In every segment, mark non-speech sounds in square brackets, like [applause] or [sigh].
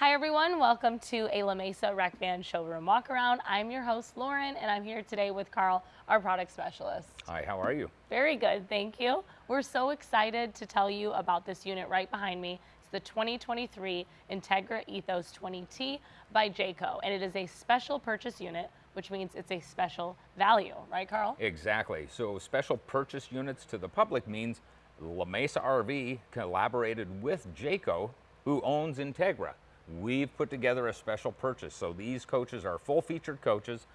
Hi everyone, welcome to a La Mesa Rec Van showroom walk around. I'm your host Lauren and I'm here today with Carl, our product specialist. Hi, how are you? Very good, thank you. We're so excited to tell you about this unit right behind me. It's the 2023 Entegra Ethos 20T by Jayco and it is a special purchase unit which means it's a special value, right Carl? Exactly, so special purchase units to the public means La Mesa RV collaborated with Jayco who owns Entegra we've put together a special purchase. So these coaches are full featured coaches,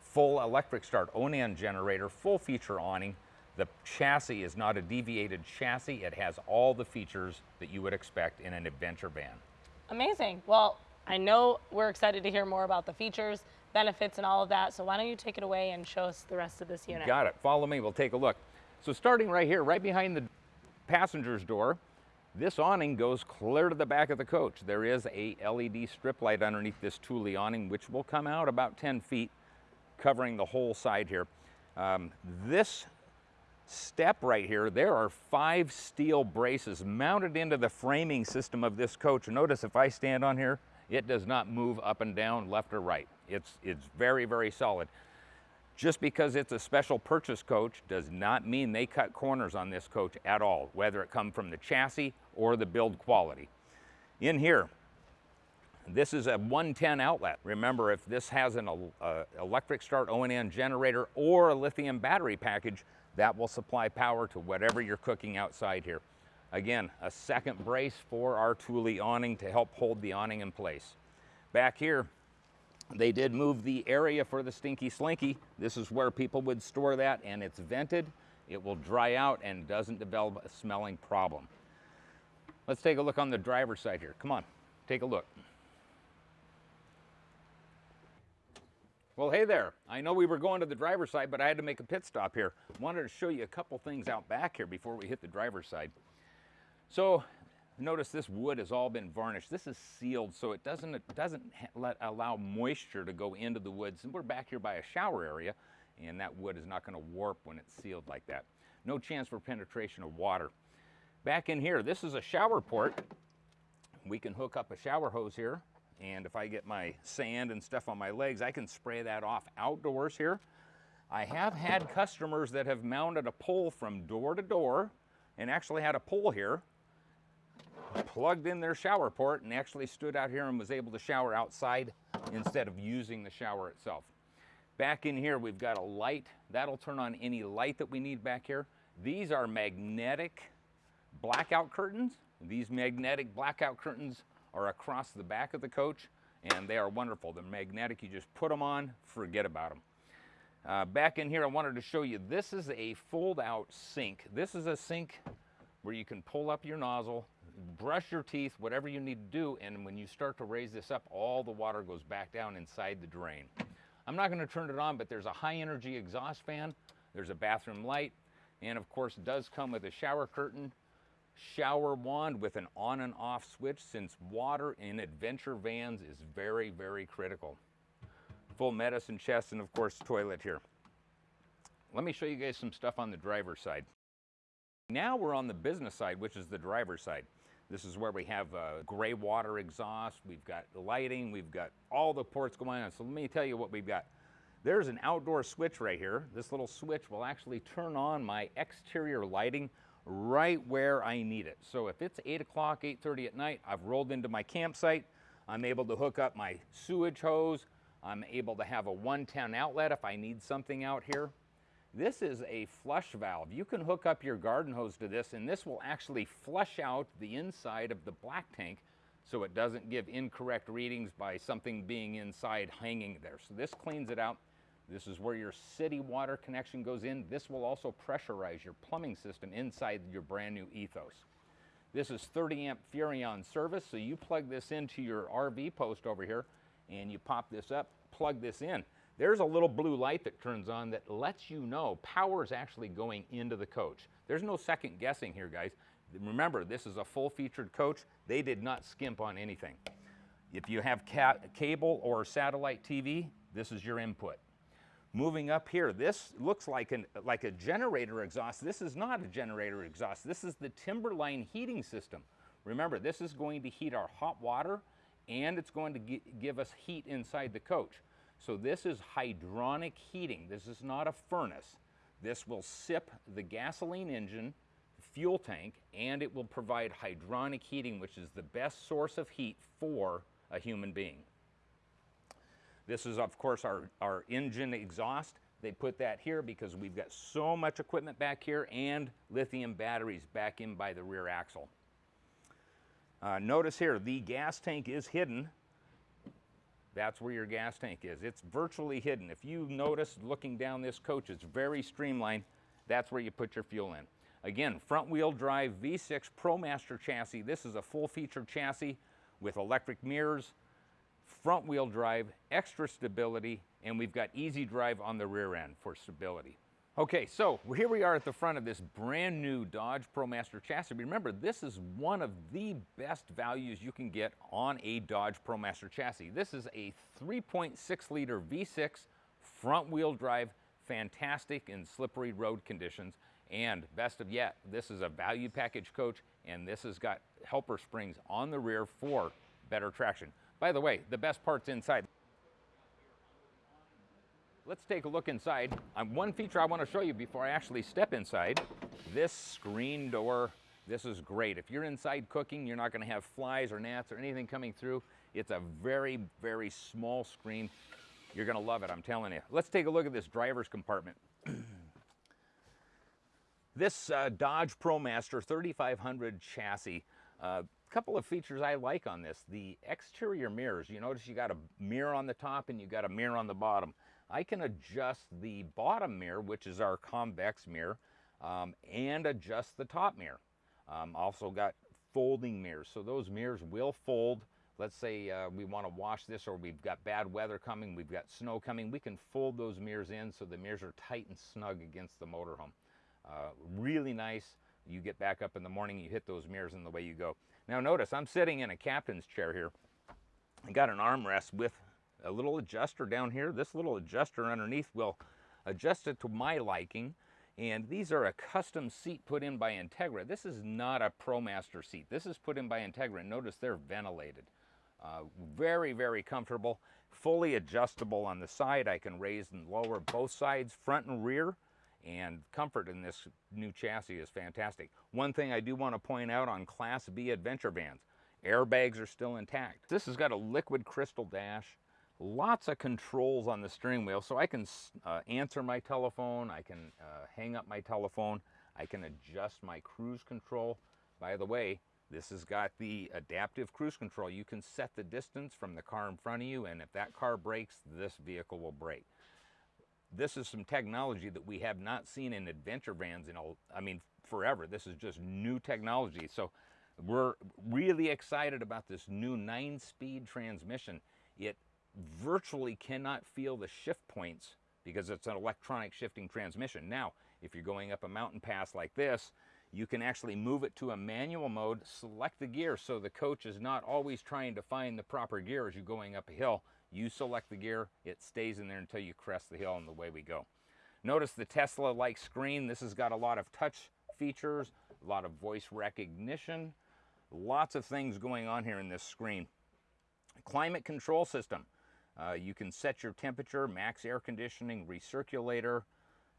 full electric start Onan generator, full feature awning. The chassis is not a deviated chassis. It has all the features that you would expect in an adventure van. Amazing. Well, I know we're excited to hear more about the features, benefits, and all of that. So why don't you take it away and show us the rest of this unit? Got it. Follow me. We'll take a look. So starting right here, right behind the passenger's door, this awning goes clear to the back of the coach. There is a LED strip light underneath this Thule awning, which will come out about 10 feet, covering the whole side here. Um, this step right here, there are five steel braces mounted into the framing system of this coach. Notice if I stand on here, it does not move up and down, left or right. It's, it's very, very solid. Just because it's a special purchase coach does not mean they cut corners on this coach at all, whether it come from the chassis or the build quality. In here, this is a 110 outlet. Remember, if this has an uh, electric start Onan generator or a lithium battery package, that will supply power to whatever you're cooking outside here. Again, a second brace for our Thule awning to help hold the awning in place. Back here, they did move the area for the Stinky Slinky. This is where people would store that and it's vented. It will dry out and doesn't develop a smelling problem. Let's take a look on the driver's side here. Come on, take a look. Well, hey there. I know we were going to the driver's side, but I had to make a pit stop here. Wanted to show you a couple things out back here before we hit the driver's side. So Notice this wood has all been varnished. This is sealed so it doesn't, it doesn't let, allow moisture to go into the woods. And we're back here by a shower area and that wood is not going to warp when it's sealed like that. No chance for penetration of water. Back in here, this is a shower port. We can hook up a shower hose here and if I get my sand and stuff on my legs, I can spray that off outdoors here. I have had customers that have mounted a pole from door to door and actually had a pole here plugged in their shower port and actually stood out here and was able to shower outside instead of using the shower itself. Back in here, we've got a light. That'll turn on any light that we need back here. These are magnetic blackout curtains. These magnetic blackout curtains are across the back of the coach and they are wonderful. They're magnetic, you just put them on, forget about them. Uh, back in here, I wanted to show you, this is a fold out sink. This is a sink where you can pull up your nozzle, brush your teeth, whatever you need to do, and when you start to raise this up, all the water goes back down inside the drain. I'm not gonna turn it on, but there's a high energy exhaust fan, there's a bathroom light, and of course it does come with a shower curtain, shower wand with an on and off switch since water in adventure vans is very, very critical. Full medicine chest and of course toilet here. Let me show you guys some stuff on the driver's side. Now we're on the business side, which is the driver's side. This is where we have uh, gray water exhaust, we've got lighting, we've got all the ports going on. So let me tell you what we've got. There's an outdoor switch right here. This little switch will actually turn on my exterior lighting right where I need it. So if it's 8 o'clock, 8.30 at night, I've rolled into my campsite, I'm able to hook up my sewage hose, I'm able to have a 110 outlet if I need something out here. This is a flush valve. You can hook up your garden hose to this and this will actually flush out the inside of the black tank so it doesn't give incorrect readings by something being inside hanging there. So this cleans it out. This is where your city water connection goes in. This will also pressurize your plumbing system inside your brand new Ethos. This is 30 amp Furion service, so you plug this into your RV post over here and you pop this up, plug this in there's a little blue light that turns on that lets you know power is actually going into the coach. There's no second guessing here, guys. Remember, this is a full featured coach. They did not skimp on anything. If you have cable or satellite TV, this is your input. Moving up here, this looks like, an, like a generator exhaust. This is not a generator exhaust. This is the Timberline heating system. Remember, this is going to heat our hot water and it's going to give us heat inside the coach. So this is hydronic heating. This is not a furnace. This will sip the gasoline engine, fuel tank, and it will provide hydronic heating, which is the best source of heat for a human being. This is, of course, our, our engine exhaust. They put that here because we've got so much equipment back here and lithium batteries back in by the rear axle. Uh, notice here, the gas tank is hidden. That's where your gas tank is. It's virtually hidden. If you notice looking down this coach, it's very streamlined. That's where you put your fuel in. Again, front wheel drive V6 ProMaster chassis. This is a full featured chassis with electric mirrors, front wheel drive, extra stability, and we've got easy drive on the rear end for stability. Okay, so here we are at the front of this brand new Dodge ProMaster chassis. Remember, this is one of the best values you can get on a Dodge ProMaster chassis. This is a 3.6 liter V6 front wheel drive, fantastic in slippery road conditions. And best of yet, this is a value package coach and this has got helper springs on the rear for better traction. By the way, the best part's inside. Let's take a look inside. Um, one feature I want to show you before I actually step inside, this screen door, this is great. If you're inside cooking, you're not going to have flies or gnats or anything coming through. It's a very, very small screen. You're going to love it, I'm telling you. Let's take a look at this driver's compartment. [clears throat] this uh, Dodge ProMaster 3500 chassis a uh, couple of features I like on this. The exterior mirrors, you notice you got a mirror on the top and you got a mirror on the bottom. I can adjust the bottom mirror, which is our convex mirror, um, and adjust the top mirror. Um, also got folding mirrors, so those mirrors will fold. Let's say uh, we want to wash this or we've got bad weather coming, we've got snow coming, we can fold those mirrors in so the mirrors are tight and snug against the motorhome. Uh, really nice. You get back up in the morning, you hit those mirrors and the way you go. Now notice, I'm sitting in a captain's chair here. I got an armrest with a little adjuster down here. This little adjuster underneath will adjust it to my liking. And these are a custom seat put in by Entegra. This is not a ProMaster seat. This is put in by Entegra. Notice they're ventilated. Uh, very, very comfortable. Fully adjustable on the side. I can raise and lower both sides, front and rear and comfort in this new chassis is fantastic. One thing I do want to point out on Class B adventure vans, airbags are still intact. This has got a liquid crystal dash, lots of controls on the steering wheel, so I can uh, answer my telephone, I can uh, hang up my telephone, I can adjust my cruise control. By the way, this has got the adaptive cruise control. You can set the distance from the car in front of you, and if that car breaks, this vehicle will brake this is some technology that we have not seen in adventure vans in, a, I mean, forever. This is just new technology. So we're really excited about this new nine-speed transmission. It virtually cannot feel the shift points because it's an electronic shifting transmission. Now, if you're going up a mountain pass like this, you can actually move it to a manual mode, select the gear so the coach is not always trying to find the proper gear as you're going up a hill. You select the gear, it stays in there until you crest the hill and the way we go. Notice the Tesla-like screen. This has got a lot of touch features, a lot of voice recognition, lots of things going on here in this screen. Climate control system. Uh, you can set your temperature, max air conditioning, recirculator.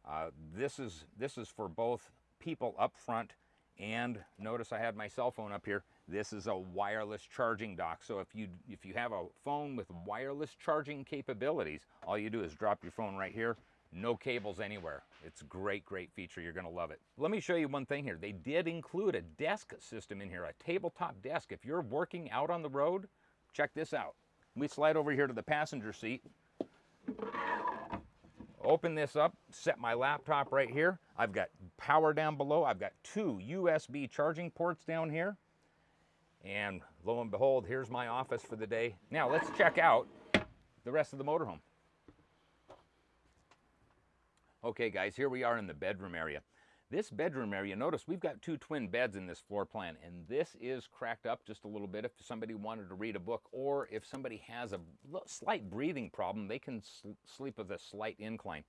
Uh, this, is, this is for both people up front and notice I had my cell phone up here. This is a wireless charging dock. So if you, if you have a phone with wireless charging capabilities, all you do is drop your phone right here, no cables anywhere. It's great, great feature. You're gonna love it. Let me show you one thing here. They did include a desk system in here, a tabletop desk. If you're working out on the road, check this out. We slide over here to the passenger seat. Open this up, set my laptop right here. I've got power down below. I've got two USB charging ports down here. And lo and behold, here's my office for the day. Now let's check out the rest of the motorhome. Okay guys, here we are in the bedroom area. This bedroom area, notice we've got two twin beds in this floor plan, and this is cracked up just a little bit if somebody wanted to read a book, or if somebody has a slight breathing problem, they can sl sleep with a slight incline.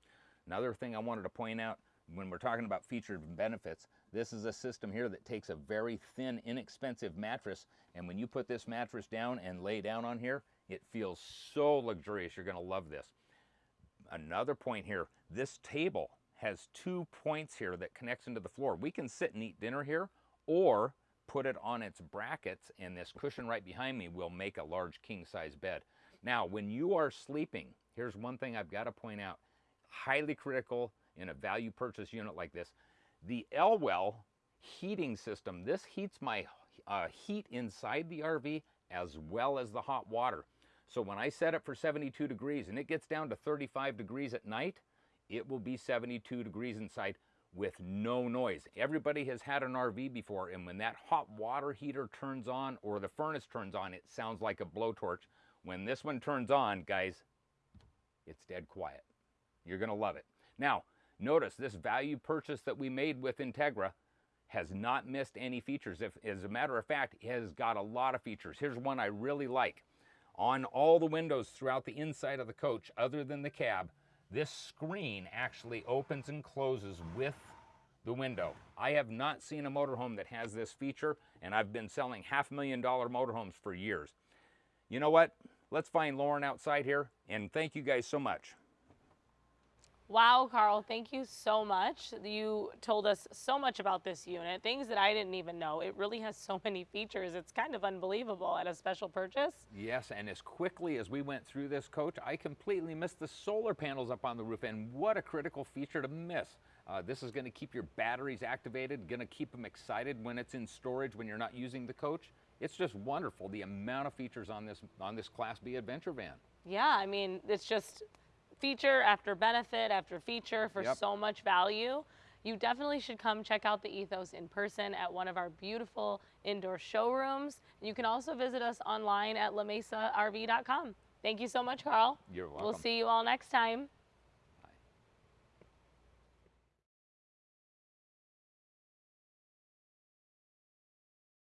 Another thing I wanted to point out, when we're talking about features and benefits, This is a system here that takes a very thin, inexpensive mattress, and when you put this mattress down and lay down on here, it feels so luxurious. You're gonna love this. Another point here, this table has two points here that connects into the floor. We can sit and eat dinner here, or put it on its brackets, and this cushion right behind me will make a large king-size bed. Now, when you are sleeping, here's one thing I've gotta point out. Highly critical in a value purchase unit like this. The Elwell heating system, this heats my uh, heat inside the RV as well as the hot water. So when I set it for 72 degrees and it gets down to 35 degrees at night, it will be 72 degrees inside with no noise. Everybody has had an RV before and when that hot water heater turns on or the furnace turns on, it sounds like a blowtorch. When this one turns on, guys, it's dead quiet. You're gonna love it. Now, notice this value purchase that we made with Entegra has not missed any features. If, as a matter of fact, it has got a lot of features. Here's one I really like. On all the windows throughout the inside of the coach, other than the cab, this screen actually opens and closes with the window. I have not seen a motorhome that has this feature, and I've been selling half million dollar motorhomes for years. You know what? Let's find Lauren outside here, and thank you guys so much. Wow, Carl, thank you so much. You told us so much about this unit, things that I didn't even know. It really has so many features. It's kind of unbelievable at a special purchase. Yes, and as quickly as we went through this coach, I completely missed the solar panels up on the roof, and what a critical feature to miss. Uh, this is going to keep your batteries activated, going to keep them excited when it's in storage when you're not using the coach. It's just wonderful the amount of features on this on this Class B adventure van. Yeah, I mean, it's just feature after benefit after feature for Yep. so much value. You definitely should come check out the Ethos in person at one of our beautiful indoor showrooms. You can also visit us online at lamesarv.com. Thank you so much, Carl. You're welcome. We'll see you all next time.